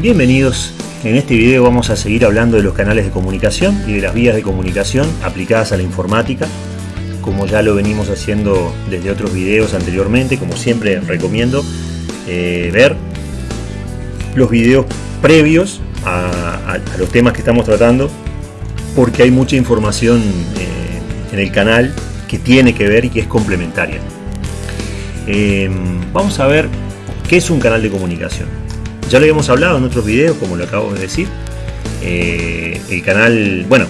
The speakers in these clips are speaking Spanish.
Bienvenidos. En este video vamos a seguir hablando de los canales de comunicación y de las vías de comunicación aplicadas a la informática, como ya lo venimos haciendo desde otros videos anteriormente, como siempre recomiendo eh, ver los videos previos a, los temas que estamos tratando, porque hay mucha información eh, en el canal que tiene que ver y que es complementaria. Eh, vamos a ver qué es un canal de comunicación. Ya lo habíamos hablado en otros videos, como lo acabo de decir. Eh, el canal, bueno,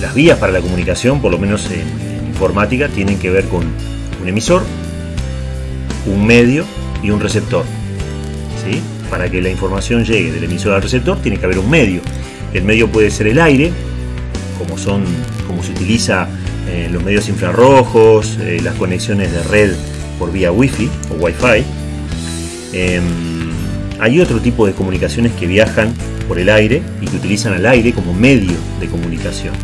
las vías para la comunicación, por lo menos en, informática, tienen que ver con un emisor, un medio y un receptor. ¿sí? Para que la información llegue del emisor al receptor, tiene que haber un medio. El medio puede ser el aire, como son, como se utiliza en los medios infrarrojos, eh, las conexiones de red por vía wifi o wifi. Em, hay otro tipo de comunicaciones que viajan por el aire y que utilizan al aire como medio de comunicación.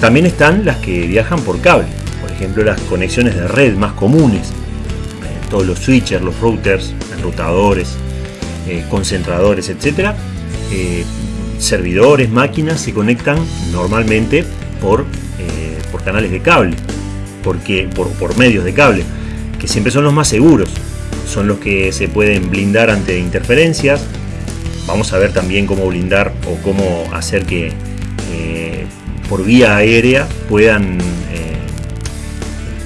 También están las que viajan por cable, por ejemplo las conexiones de red más comunes, eh, todos los switchers, los routers, enrutadores, eh, concentradores, etc. Eh, servidores, máquinas se conectan normalmente por, por canales de cable, porque, por, por medios de cable, que siempre son los más seguros son los que se pueden blindar ante interferencias. Vamos a ver también cómo blindar o cómo hacer que eh, por vía aérea puedan eh,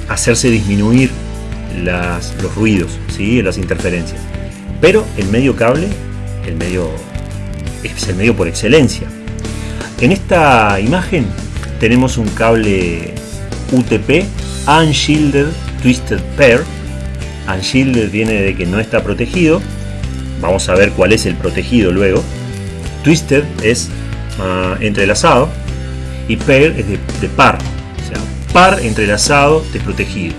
hacerse disminuir los ruidos, ¿sí? las interferencias. Pero el medio cable, el medio es el medio por excelencia. En esta imagen tenemos un cable UTP Unshielded Twisted Pair Unshielded viene de que no está protegido. Vamos a ver cuál es el protegido luego. Twisted es ah, entrelazado. Y pair es de, par. O sea, par entrelazado desprotegido.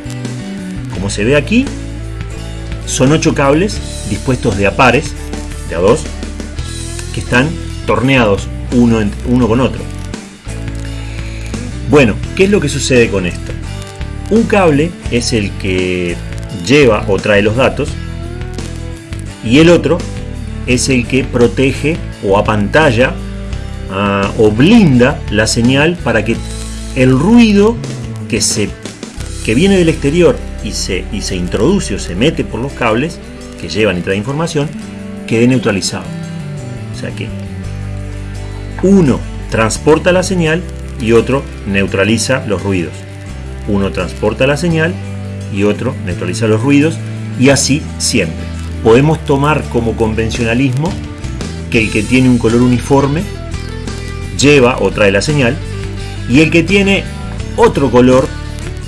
Como se ve aquí, son ocho cables dispuestos de a pares, de a dos, que están torneados uno con otro. Bueno, ¿qué es lo que sucede con esto? Un cable es el que lleva o trae los datos y el otro es el que protege o apantalla uh, o blinda la señal para que el ruido que, se, que viene del exterior y se, y se introduce o se mete por los cables que llevan y traen información quede neutralizado. O sea que uno transporta la señal y otro neutraliza los ruidos. Uno transporta la señal y otro neutraliza los ruidos y así siempre. Podemos tomar como convencionalismo que el que tiene un color uniforme lleva o trae la señal y el que tiene otro color,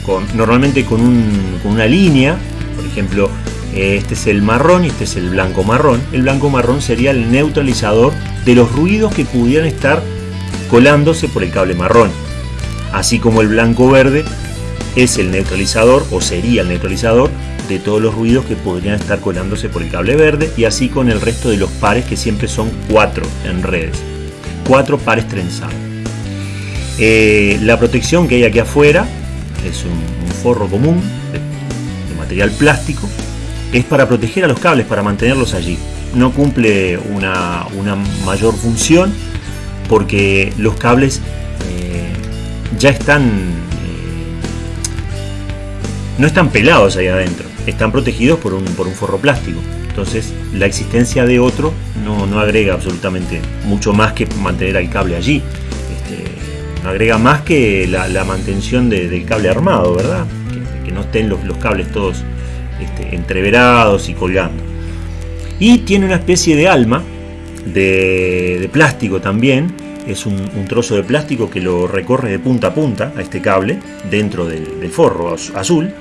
con, normalmente con, con una línea, por ejemplo, este es el marrón y este es el blanco marrón. El blanco marrón sería el neutralizador de los ruidos que pudieran estar colándose por el cable marrón. Así como el blanco verde es el neutralizador o sería el neutralizador de todos los ruidos que podrían estar colándose por el cable verde y así con el resto de los pares que siempre son cuatro en redes. Cuatro pares trenzados. Eh, la protección que hay aquí afuera es un, forro común de, material plástico. Es para proteger a los cables, para mantenerlos allí. No cumple una, mayor función porque los cables eh, ya están no están pelados ahí adentro, están protegidos por un, por un forro plástico. Entonces la existencia de otro no, agrega absolutamente mucho más que mantener al cable allí. Este, no agrega más que la, mantención del cable armado, ¿verdad? Que, no estén los, cables todos este, entreverados y colgando. Y tiene una especie de alma de, plástico también. Es un, trozo de plástico que lo recorre de punta a punta a este cable dentro del forro azul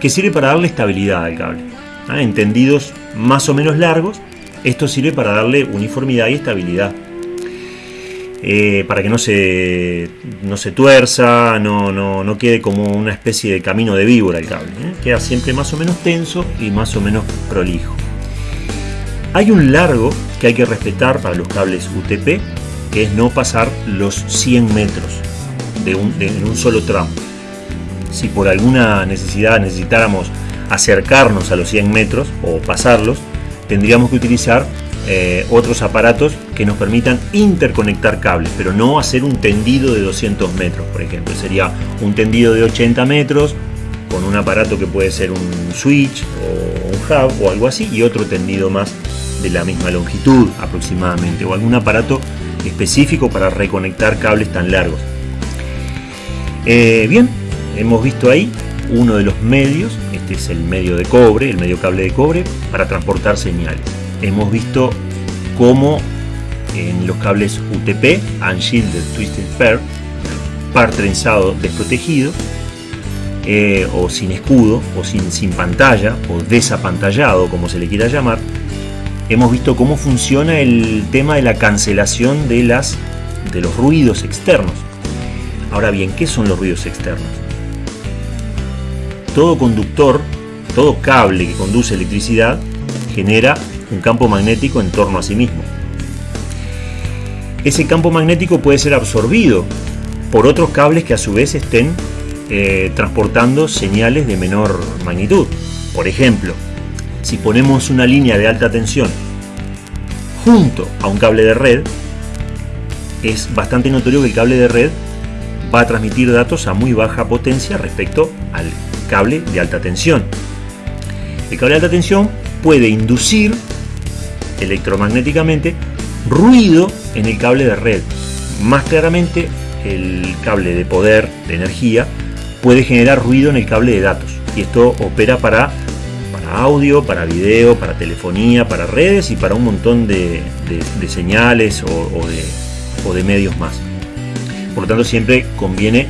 que sirve para darle estabilidad al cable. ¿ah? Entendidos más o menos largos, esto sirve para darle uniformidad y estabilidad. Eh, para que no se, no se tuerza, no, no, quede como una especie de camino de víbora el cable. ¿eh? Queda siempre más o menos tenso y más o menos prolijo. Hay un largo que hay que respetar para los cables UTP, que es no pasar los 100 metros de un, en un solo tramo si por alguna necesidad necesitáramos acercarnos a los 100 metros o pasarlos, tendríamos que utilizar eh, otros aparatos que nos permitan interconectar cables, pero no hacer un tendido de 200 metros, por ejemplo. Sería un tendido de 80 metros con un aparato que puede ser un switch o un hub o algo así y otro tendido más de la misma longitud aproximadamente o algún aparato específico para reconectar cables tan largos. Eh, bien, hemos visto ahí uno de los medios, este es el medio de cobre, el medio cable de cobre, para transportar señales. Hemos visto cómo en los cables UTP, Unshielded Twisted Pair, par trenzado desprotegido, eh, o sin escudo, o sin, sin pantalla, o desapantallado, como se le quiera llamar, hemos visto cómo funciona el tema de la cancelación de, las, de los ruidos externos. Ahora bien, ¿qué son los ruidos externos? Todo conductor, todo cable que conduce electricidad genera un campo magnético en torno a sí mismo. Ese campo magnético puede ser absorbido por otros cables que a su vez estén eh, transportando señales de menor magnitud. Por ejemplo, si ponemos una línea de alta tensión junto a un cable de red, es bastante notorio que el cable de red va a transmitir datos a muy baja potencia respecto al cable de alta tensión. El cable de alta tensión puede inducir electromagnéticamente ruido en el cable de red. Más claramente, el cable de poder, de energía, puede generar ruido en el cable de datos. Y esto opera para, audio, para video, para telefonía, para redes y para un montón de, señales o, de, medios más. Por lo tanto, siempre conviene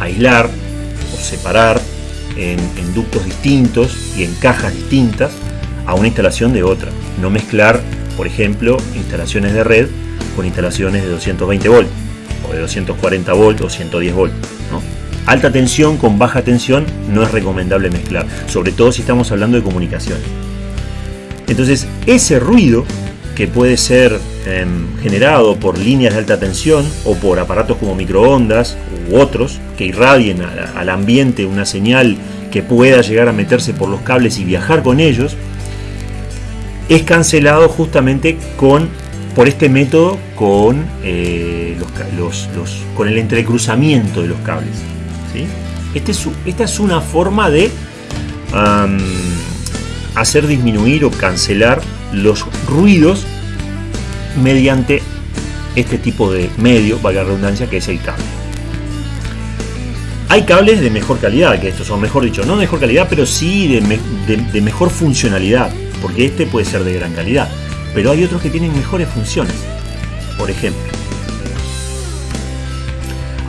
aislar o separar en, en, ductos distintos y en cajas distintas a una instalación de otra. No mezclar, por ejemplo, instalaciones de red con instalaciones de 220 volts o de 240 volts o 110 volts. Alta tensión con baja tensión no es recomendable mezclar, sobre todo si estamos hablando de comunicaciones. Entonces, ese ruido que puede ser em, generado por líneas de alta tensión o por aparatos como microondas u otros que irradien al ambiente una señal que pueda llegar a meterse por los cables y viajar con ellos, es cancelado justamente con por este método con, eh, el entrecruzamiento de los cables. Este esta es una forma de hacer disminuir o cancelar los ruidos mediante este tipo de medio, valga la redundancia, que es el cable. Hay cables de mejor calidad que estos, o mejor dicho, no de mejor calidad, pero sí de mejor funcionalidad, porque este puede ser de gran calidad, pero hay otros que tienen mejores funciones. Por ejemplo,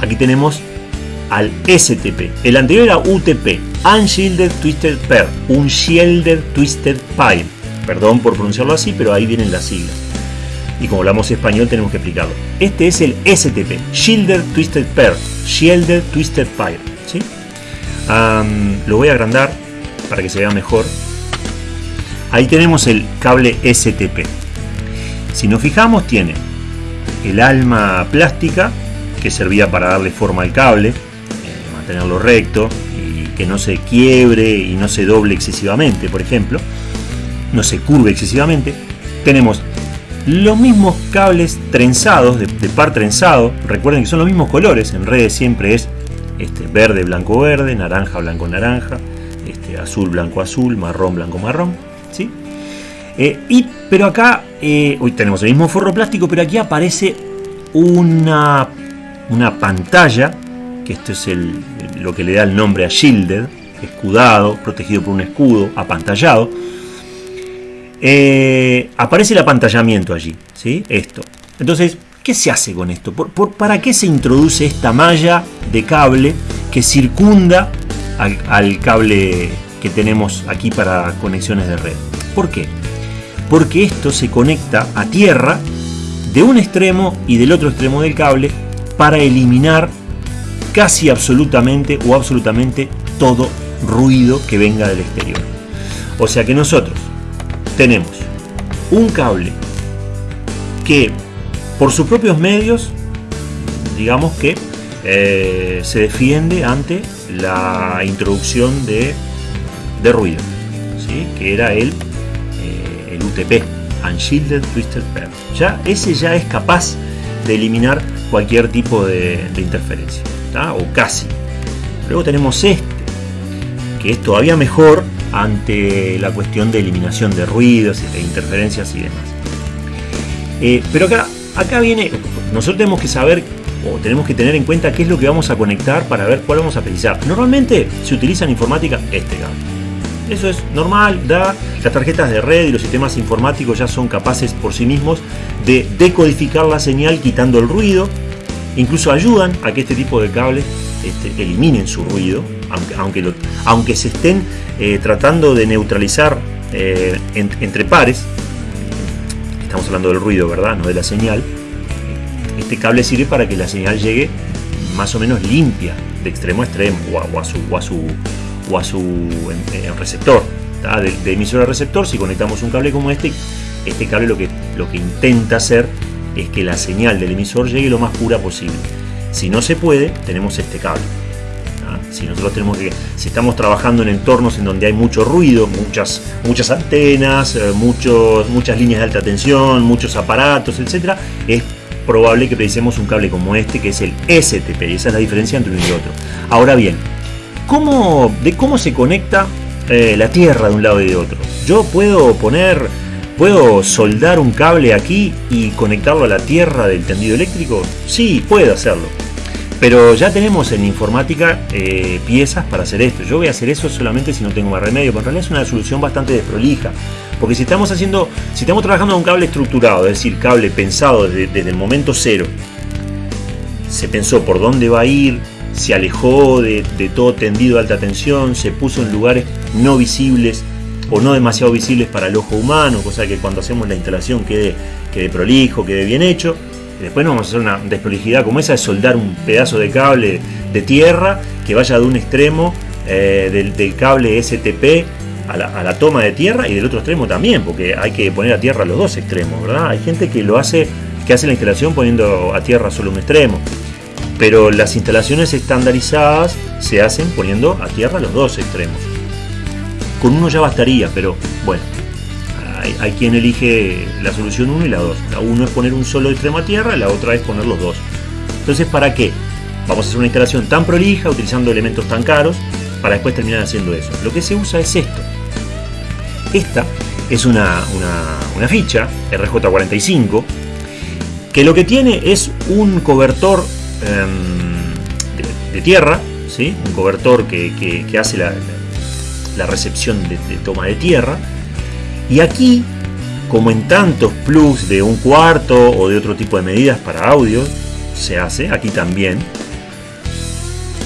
aquí tenemos al STP. El anterior era UTP, Unshielded Twisted Pair, un Shielded Twisted Pair. Perdón por pronunciarlo así, pero ahí vienen las siglas. Y como hablamos español tenemos que explicarlo. Este es el STP, Shielded Twisted Pair, Shielded Twisted Pair. ¿sí? lo voy a agrandar para que se vea mejor. Ahí tenemos el cable STP. Si nos fijamos tiene el alma plástica que servía para darle forma al cable, tenerlo recto y que no se quiebre y no se doble excesivamente, por ejemplo, no se curve excesivamente. Tenemos los mismos cables trenzados, de, par trenzado, recuerden que son los mismos colores, en redes siempre es este, verde, blanco, verde, naranja, blanco, naranja, este, azul, blanco, azul, marrón, blanco, marrón, ¿sí? Eh, y, pero acá, eh, hoy tenemos el mismo forro plástico, pero aquí aparece una, una pantalla que esto es el, lo que le da el nombre a Shielded, escudado, protegido por un escudo, apantallado. Eh, aparece el apantallamiento allí, ¿sí? Esto. Entonces, ¿qué se hace con esto? para qué se introduce esta malla de cable que circunda al, al cable que tenemos aquí para conexiones de red? ¿Por qué? Porque esto se conecta a tierra de un extremo y del otro extremo del cable para eliminar casi absolutamente o absolutamente todo ruido que venga del exterior. O sea que nosotros tenemos un cable que por sus propios medios, digamos que eh, se defiende ante la introducción de, ruido, ¿sí? que era el, eh, el UTP, Unshielded Twisted Pair. Ya, ese ya es capaz de eliminar cualquier tipo de, interferencia, o casi. Luego tenemos este, que es todavía mejor ante la cuestión de eliminación de ruidos, de interferencias y demás. Eh, pero acá, acá viene, nosotros tenemos que saber o tenemos que tener en cuenta qué es lo que vamos a conectar para ver cuál vamos a precisar. Normalmente se utiliza en informática este. Eso es normal, da, las tarjetas de red y los sistemas informáticos ya son capaces por sí mismos de decodificar la señal quitando el ruido, incluso ayudan a que este tipo de cables este, eliminen su ruido, aunque, aunque, se estén eh, tratando de neutralizar eh, entre pares, estamos hablando del ruido, ¿verdad? No de la señal, este cable sirve para que la señal llegue más o menos limpia de extremo a extremo o a, su, a su, a su receptor. De, emisor a receptor, si conectamos un cable como este, este cable lo que, lo que intenta hacer es que la señal del emisor llegue lo más pura posible. Si no se puede, tenemos este cable. Si nosotros tenemos que, si estamos trabajando en entornos en donde hay mucho ruido, muchas, muchas antenas, eh, muchos, muchas líneas de alta tensión, muchos aparatos, etcétera, es probable que precisemos un cable como este, que es el STP, y esa es la diferencia entre uno y otro. Ahora bien, ¿cómo, de cómo se conecta eh, la tierra de un lado y de otro? Yo puedo poner, puedo soldar un cable aquí y conectarlo a la tierra del tendido eléctrico. Sí, puedo hacerlo. Pero ya tenemos en informática eh, piezas para hacer esto. Yo voy a hacer eso solamente si no tengo más remedio, pero en realidad es una solución bastante desprolija. Porque si estamos haciendo, si estamos trabajando con un cable estructurado, es decir, cable pensado desde, el momento cero, se pensó por dónde va a ir, se alejó de, todo tendido de alta tensión, se puso en lugares no visibles o no demasiado visibles para el ojo humano, cosa que cuando hacemos la instalación quede, quede prolijo, quede bien hecho. después no vamos a hacer una desprolijidad como esa de soldar un pedazo de cable de tierra que vaya de un extremo eh, del, del, cable STP a la, toma de tierra y del otro extremo también, porque hay que poner a tierra los dos extremos, ¿verdad? Hay gente que lo hace, que hace la instalación poniendo a tierra solo un extremo. Pero las instalaciones estandarizadas se hacen poniendo a tierra los dos extremos. Con uno ya bastaría, pero bueno, hay, quien elige la solución 1 y la 2. La uno es poner un solo extremo a tierra, la otra es poner los dos. Entonces, ¿para qué? Vamos a hacer una instalación tan prolija, utilizando elementos tan caros, para después terminar haciendo eso. Lo que se usa es esto. Esta es una, ficha RJ45 que lo que tiene es un cobertor em, de, tierra, ¿sí? un cobertor que, hace la, recepción de, toma de tierra. Y aquí, como en tantos plugs de un cuarto o de otro tipo de medidas para audio, se hace, aquí también,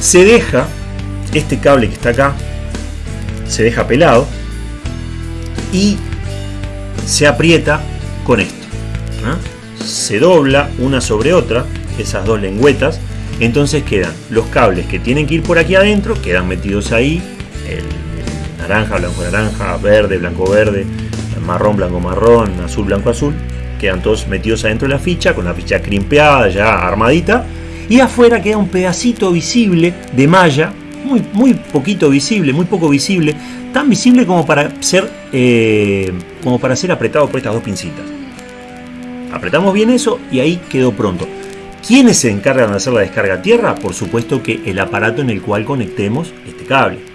se deja este cable que está acá, se deja pelado y se aprieta con esto. Se dobla una sobre otra, esas dos lengüetas, entonces quedan los cables que tienen que ir por aquí adentro, quedan metidos ahí, naranja, blanco, naranja, verde, blanco, verde, marrón, blanco, marrón, azul, blanco, azul, quedan todos metidos adentro de la ficha, con la ficha crimpeada, ya armadita, y afuera queda un pedacito visible de malla, muy, muy poquito visible, muy poco visible, tan visible como para ser, eh, como para ser apretado por estas dos pincitas. Apretamos bien eso y ahí quedó pronto. ¿Quiénes se encargan de hacer la descarga a tierra? Por supuesto que el aparato en el cual conectemos este cable.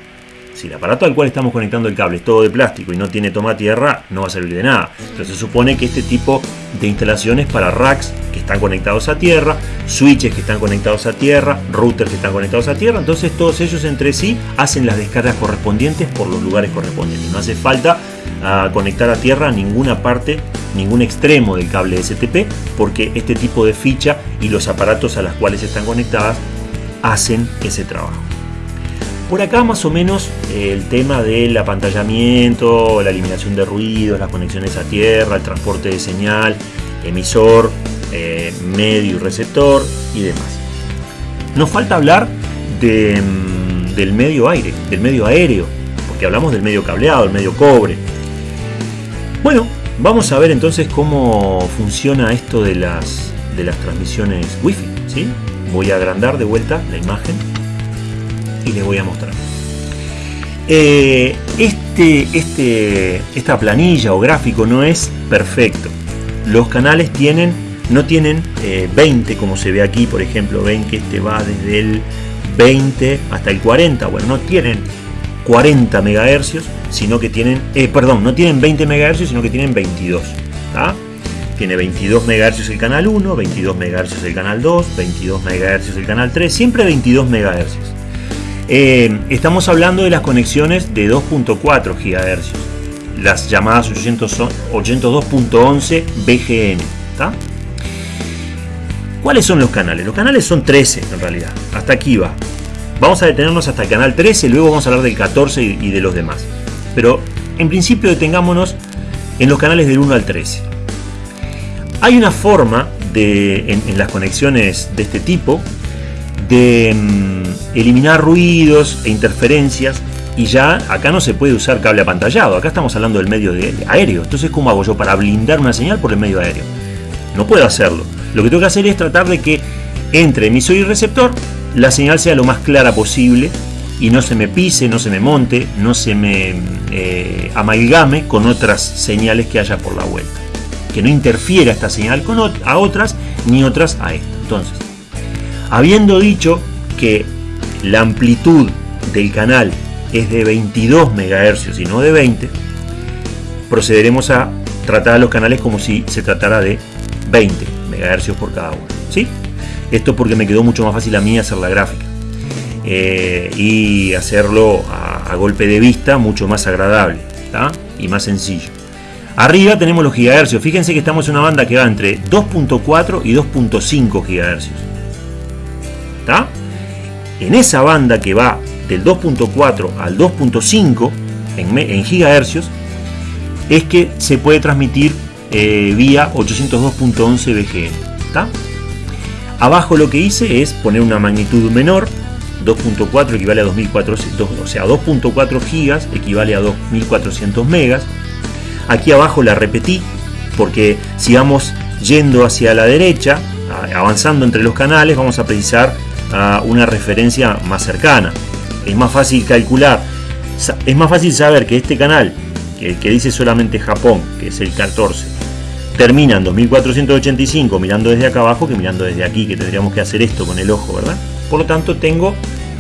Si el aparato al cual estamos conectando el cable es todo de plástico y no tiene toma tierra, no va a servir de nada. Entonces se supone que este tipo de instalaciones para racks que están conectados a tierra, switches que están conectados a tierra, routers que están conectados a tierra, entonces todos ellos entre sí hacen las descargas correspondientes por los lugares correspondientes. No hace falta ah, conectar a tierra ninguna parte, ningún extremo del cable STP, porque este tipo de ficha y los aparatos a los cuales están conectadas hacen ese trabajo. Por acá más o menos eh, el tema del apantallamiento, la eliminación de ruidos, las conexiones a tierra, el transporte de señal, emisor, eh, medio y receptor y demás. Nos falta hablar mm, del medio aire, del medio aéreo, porque hablamos del medio cableado, el medio cobre. Bueno, vamos a ver entonces cómo funciona esto de las, de las transmisiones Wi-Fi. ¿sí? Voy a agrandar de vuelta la imagen y les voy a mostrar. Eh, este, este, esta planilla o gráfico no es perfecto. Los canales tienen, no tienen 20 eh, como se ve aquí, por ejemplo, ven que este va desde el 20 hasta el 40. Bueno, no tienen 40 MHz, sino que tienen, eh, perdón, no tienen 20 MHz, sino que tienen 22. Tiene 22 MHz el canal 1, 22 MHz el canal 2, 22 MHz el canal 3, siempre 22 MHz. Eh, estamos hablando de las conexiones de 2.4 GHz, las llamadas 802.11 BGN. ¿Cuáles son los canales? Los canales son 13 en realidad, hasta aquí va. Vamos a detenernos hasta el canal 13, luego vamos a hablar del 14 y de los demás. Pero en principio detengámonos en los canales del 1 al 13. Hay una forma de, en, las conexiones de este tipo de mm, eliminar ruidos e interferencias y ya acá no se puede usar cable apantallado, acá estamos hablando del medio de aéreo. Entonces, ¿cómo hago yo para blindar una señal por el medio aéreo? No puedo hacerlo. Lo que tengo que hacer es tratar de que entre emisor y receptor la señal sea lo más clara posible y no se me pise, no se me monte, no se me eh, amalgame con otras señales que haya por la vuelta. Que no interfiera esta señal con a otras ni otras a esta. Entonces, habiendo dicho que la amplitud del canal es de 22 MHz y no de 20, procederemos a tratar a los canales como si se tratara de 20 MHz por cada uno. ¿sí? Esto porque me quedó mucho más fácil a mí hacer la gráfica. Eh, y hacerlo a, golpe de vista mucho más agradable y más sencillo. Arriba tenemos los gigahercios. Fíjense que estamos en una banda que va entre 2.4 y 2.5 gigahercios. En esa banda que va del 2.4 al 2.5 en, gigahercios es que se puede transmitir eh, vía 802.11 BGN. Abajo lo que hice es poner una magnitud menor 2.4 equivale a 2400, o sea, 2.4 gigas equivale a 2400 megas. Aquí abajo la repetí porque si vamos yendo hacia la derecha, avanzando entre los canales, vamos a precisar una referencia más cercana. Es más fácil calcular, es más fácil saber que este canal, que, que dice solamente Japón, que es el 14, termina en 2485 mirando desde acá abajo que mirando desde aquí, que tendríamos que hacer esto con el ojo, ¿verdad? Por lo tanto, tengo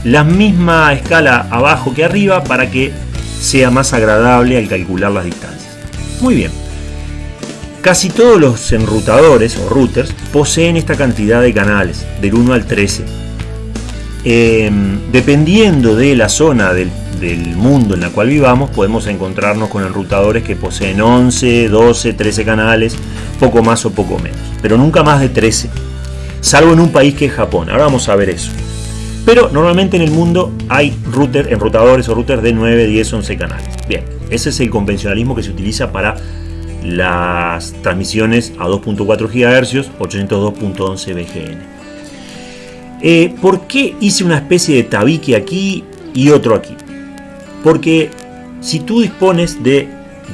la misma escala abajo que arriba para que sea más agradable al calcular las distancias. Muy bien. Casi todos los enrutadores o routers poseen esta cantidad de canales, del 1 al 13. Em, dependiendo de la zona del, mundo en la cual vivamos, podemos encontrarnos con enrutadores que poseen 11, 12, 13 canales, poco más o poco menos, pero nunca más de 13, salvo en un país que es Japón. Ahora vamos a ver eso. Pero normalmente en el mundo hay router, enrutadores o routers de 9, 10, 11 canales. Bien, ese es el convencionalismo que se utiliza para las transmisiones a 2.4 GHz, 802.11 BGN. Eh, ¿Por qué hice una especie de tabique aquí y otro aquí? Porque si tú dispones de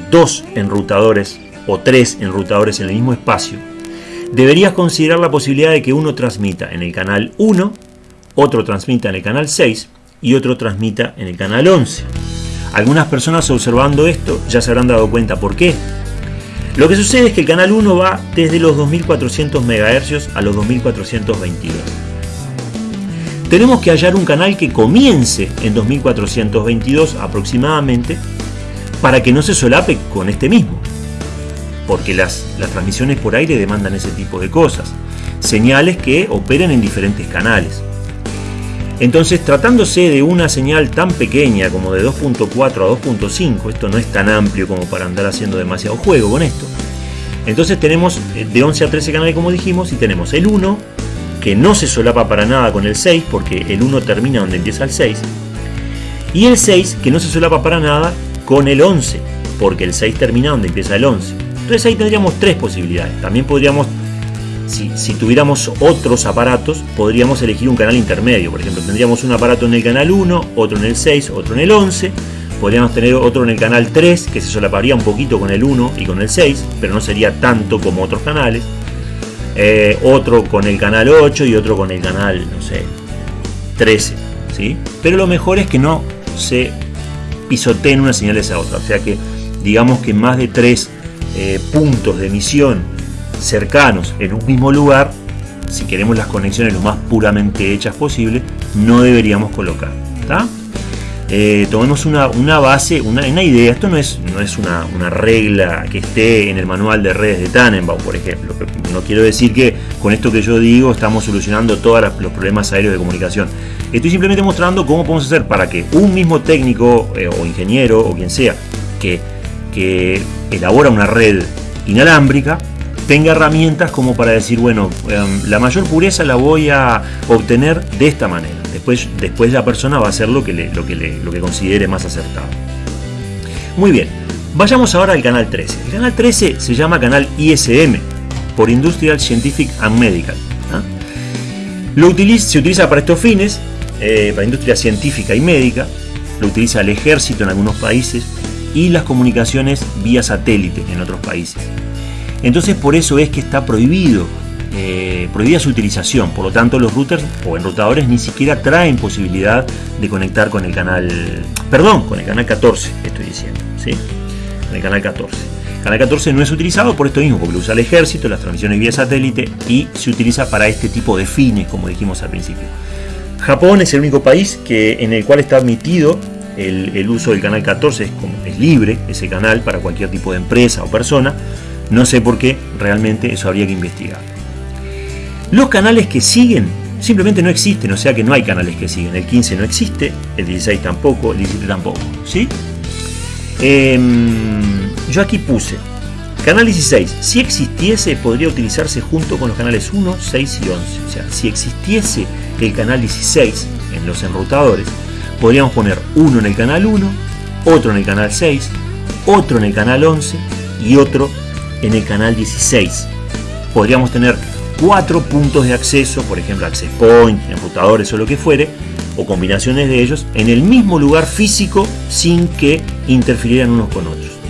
dos enrutadores o tres enrutadores en el mismo espacio, deberías considerar la posibilidad de que uno transmita en el canal 1 otro transmita en el canal 6 y otro transmita en el canal 11. Algunas personas observando esto ya se habrán dado cuenta por qué. Lo que sucede es que el canal 1 va desde los 2400 MHz a los 2422. Tenemos que hallar un canal que comience en 2422 aproximadamente para que no se solape con este mismo. Porque las, las transmisiones por aire demandan ese tipo de cosas. Señales que operen en diferentes canales. Entonces, tratándose de una señal tan pequeña como de 2.4 a 2.5, esto no es tan amplio como para andar haciendo demasiado juego con esto. Entonces tenemos eh, de 11 a 13 canales como dijimos y tenemos el 1 que no se solapa para nada con el 6 porque el 1 termina donde empieza el 6 y el 6 que no se solapa para nada con el 11 porque el 6 termina donde empieza el 11. Entonces ahí tendríamos tres posibilidades. También podríamos si, tuviéramos otros aparatos, podríamos elegir un canal intermedio. Por ejemplo, tendríamos un aparato en el canal 1, otro en el 6, otro en el 11. Podríamos tener otro en el canal 3, que se solaparía un poquito con el 1 y con el 6, pero no sería tanto como otros canales. Eh, otro con el canal 8 y otro con el canal, no sé, 13. ¿sí? Pero lo mejor es que no se pisoteen una señal a otra. O sea que digamos que más de tres eh, puntos de emisión cercanos en un mismo lugar, si queremos las conexiones lo más puramente hechas posible, no deberíamos colocar. Eh, tomemos una, base, una, idea. Esto no es, no es una, regla que esté en el manual de redes de Tannenbaum, por ejemplo. No quiero decir que con esto que yo digo estamos solucionando todos los problemas aéreos de comunicación. Estoy simplemente mostrando cómo podemos hacer para que un mismo técnico eh, o ingeniero o quien sea que, que elabora una red inalámbrica tenga herramientas como para decir, bueno, em, la mayor pureza la voy a obtener de esta manera. Después, la persona va a hacer lo que considere más acertado. Muy bien, vayamos ahora al canal 13. El canal 13 se llama canal ISM, por Industrial Scientific and Medical. ¿ah? Lo utiliza, se utiliza para estos fines, eh, para industria científica y médica, lo utiliza el ejército en algunos países y las comunicaciones vía satélite en otros países. Entonces por eso es que está prohibido, eh, prohibida su utilización. Por lo tanto los routers o enrutadores ni siquiera traen posibilidad de conectar con el canal, perdón, con el canal 14, estoy diciendo, ¿sí? Con el canal 14. El canal 14 no es utilizado por esto mismo, porque lo usa el ejército, las transmisiones vía satélite y se utiliza para este tipo de fines, como dijimos al principio. Japón es el único país que, en el cual está admitido el, uso del canal 14, es, es libre ese canal para cualquier tipo de empresa o persona. No sé por qué, realmente eso habría que investigar. Los canales que siguen simplemente no existen, o sea que no hay canales que siguen. El 15 no existe, el 16 tampoco, el 17 tampoco. ¿sí? Em, yo aquí puse canal 16. Si existiese, podría utilizarse junto con los canales 1, 6 y 11. O sea, si existiese el canal 16 en los enrutadores, podríamos poner uno en el canal 1, otro en el canal 6, otro en el canal 11 y otro en el canal 16. Podríamos tener cuatro puntos de acceso, por ejemplo access point, enrutadores o lo que fuere, o combinaciones de ellos, en el mismo lugar físico sin que interfirieran unos con otros.